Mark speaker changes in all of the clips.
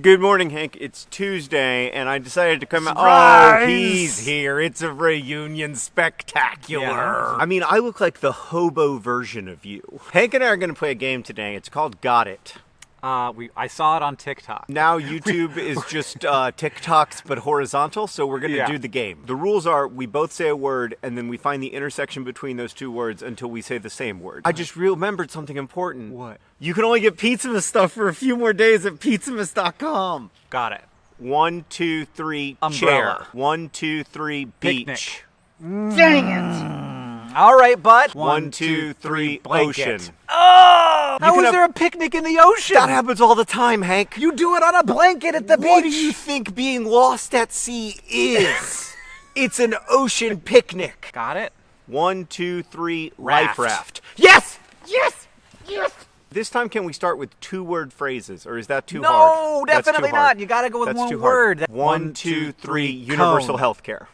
Speaker 1: Good morning, Hank. It's Tuesday, and I decided to come out. Oh, he's here. It's a reunion spectacular.
Speaker 2: Yeah.
Speaker 1: I mean, I look like the hobo version of you. Hank and I are going to play a game today. It's called Got It.
Speaker 2: Uh, we I saw it on TikTok.
Speaker 1: Now YouTube is just uh, TikToks but horizontal, so we're going to
Speaker 2: Yeah.
Speaker 1: do the game. The rules are we both say a word and then we find the intersection between those two words until we say the same word. I just remembered something important.
Speaker 2: What?
Speaker 1: You can only get Pizza stuff for a few more days at pizzamas.com.
Speaker 2: Got it.
Speaker 1: One, two, three,
Speaker 2: Umbrella.
Speaker 1: chair. One, two, three, beach.
Speaker 2: Picnic.
Speaker 3: Dang it!
Speaker 2: All right, but
Speaker 1: One, two, three,
Speaker 2: blanket.
Speaker 1: ocean.
Speaker 2: Oh, how
Speaker 1: can
Speaker 2: is
Speaker 1: have-
Speaker 2: there a picnic in the ocean?
Speaker 1: That happens all the time, Hank.
Speaker 2: you do it on a blanket at the beach.
Speaker 1: What do you think being lost at sea is? it's an ocean picnic.
Speaker 2: Got it.
Speaker 1: One, two, three,
Speaker 2: Raft.
Speaker 1: life raft. Yes!
Speaker 3: Yes! Yes!
Speaker 1: This time, can we start with two word phrases, or is that too
Speaker 2: No,
Speaker 1: hard? That's too
Speaker 2: definitely
Speaker 1: hard.
Speaker 2: not. You gotta go with
Speaker 1: That's
Speaker 2: one
Speaker 1: too hard.
Speaker 2: word. That-
Speaker 1: One,
Speaker 2: one,
Speaker 1: two,
Speaker 2: two,
Speaker 1: three,
Speaker 2: three,
Speaker 1: universal
Speaker 2: cone.
Speaker 1: health care.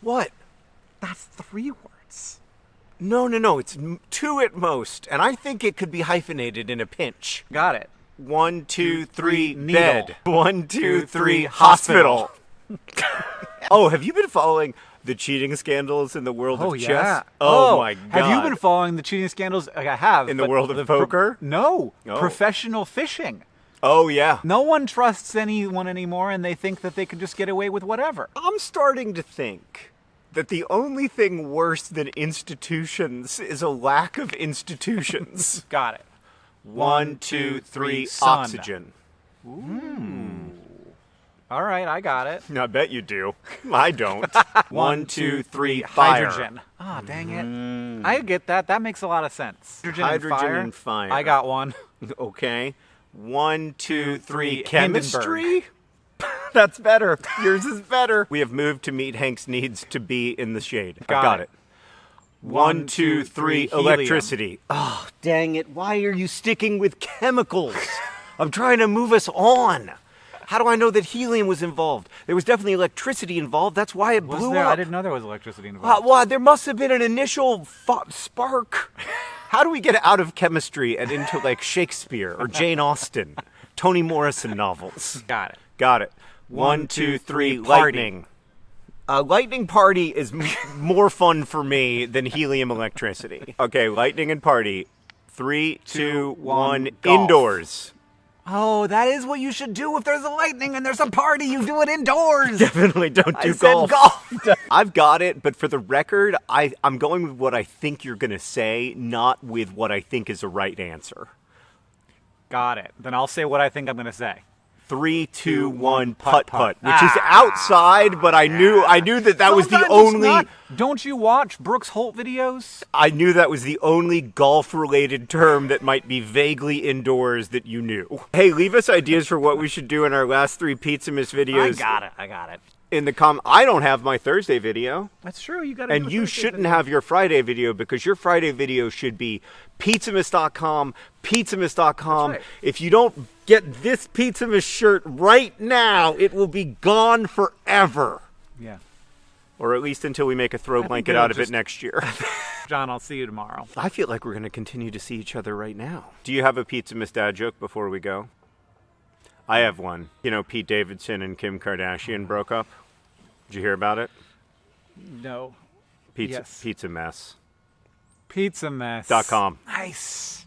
Speaker 1: What?
Speaker 2: That's three words.
Speaker 1: No, no, no. It's two at most, and I think it could be hyphenated in a pinch.
Speaker 2: Got it.
Speaker 1: One, two, three,
Speaker 2: needle.
Speaker 1: bed. One, two,
Speaker 2: Two,
Speaker 1: three,
Speaker 2: three,
Speaker 1: hospital. oh, have you been following the cheating scandals in the world of oh, chess? Oh, oh my god.
Speaker 2: Have you been following the cheating scandals? Like, I have.
Speaker 1: In the
Speaker 2: but
Speaker 1: world of
Speaker 2: the pro-
Speaker 1: poker?
Speaker 2: no.
Speaker 1: Oh.
Speaker 2: Professional fishing.
Speaker 1: Oh yeah.
Speaker 2: No one trusts anyone anymore, and they think that they can just get away with whatever.
Speaker 1: I'm starting to think that the only thing worse than institutions is a lack of institutions.
Speaker 2: Got it.
Speaker 1: One, two, three,
Speaker 2: sun.
Speaker 1: oxygen.
Speaker 2: All right, I got it.
Speaker 1: I bet you do. I don't. One, two, three, fire.
Speaker 2: Hydrogen. Ah, dang it. I get that. That makes a lot of sense. Hydrogen,
Speaker 1: Hydrogen
Speaker 2: and,
Speaker 1: and
Speaker 2: fire.
Speaker 1: fire.
Speaker 2: I got one.
Speaker 1: Okay. One, two, three,
Speaker 2: three,
Speaker 1: chemistry. That's better. Yours is better. We have moved to meet Hank's needs to be in the shade. I
Speaker 2: Got
Speaker 1: got
Speaker 2: it.
Speaker 1: it. One, two, three,
Speaker 2: helium.
Speaker 1: electricity. Oh, dang it. Why are you sticking with chemicals? I'm trying to move us on. How do I know that helium was involved? There was definitely electricity involved. That's why it
Speaker 2: Was
Speaker 1: blew
Speaker 2: there?
Speaker 1: up.
Speaker 2: I didn't know there was electricity
Speaker 1: Uh,
Speaker 2: involved.
Speaker 1: well, there must have been an initial fu- spark. How do we get out of chemistry and into like Shakespeare or Jane Austen, Toni Morrison novels?
Speaker 2: got it.
Speaker 1: Got it.
Speaker 2: One,
Speaker 1: two, three. lightning. Uh, lightning party is m- more fun for me than helium electricity. Okay, lightning and party. Three, two, one.
Speaker 2: golf.
Speaker 1: Indoors.
Speaker 2: Oh, that is what you should do if there's a lightning and there's a party. You do it indoors.
Speaker 1: Definitely don't do
Speaker 2: I said
Speaker 1: golf.
Speaker 2: golf.
Speaker 1: I've got it, but for the record, I, I'm going with what I think you're going to say, not with what I think is a right answer.
Speaker 2: got it. Then I'll say what I think I'm going to say.
Speaker 1: Three, two, one, putt
Speaker 2: putt,
Speaker 1: which is
Speaker 2: Ah.
Speaker 1: outside, but I knew I knew that that was the only
Speaker 2: not. Don't you watch Brooks Holt videos?
Speaker 1: I knew that was the only golf related term that might be vaguely indoors that you knew. Hey, leave us ideas for what we should do in our last three Pizzamas videos.
Speaker 2: I got it. I got it.
Speaker 1: In the com, I don't have my Thursday video.
Speaker 2: That's true. You got it.
Speaker 1: And you shouldn't have your Friday video because your Friday video should be pizzamas.com, pizzamas.com.
Speaker 2: Right.
Speaker 1: If you don't get this Pizzamas shirt right now, it will be gone forever.
Speaker 2: Yeah.
Speaker 1: Or at least until we make a throw blanket out of
Speaker 2: just-
Speaker 1: it next year.
Speaker 2: John, I'll see you tomorrow.
Speaker 1: I feel like we're going to continue to see each other right now. Do you have a Pizzamas Dad joke before we go? I have one. You know, Pete Davidson and Kim Kardashian oh. broke up. Did you hear about it?
Speaker 2: No.
Speaker 1: Pizza
Speaker 2: Yes.
Speaker 1: Pizza Mess.
Speaker 2: Pizza mess.
Speaker 1: Dot com.
Speaker 2: Nice.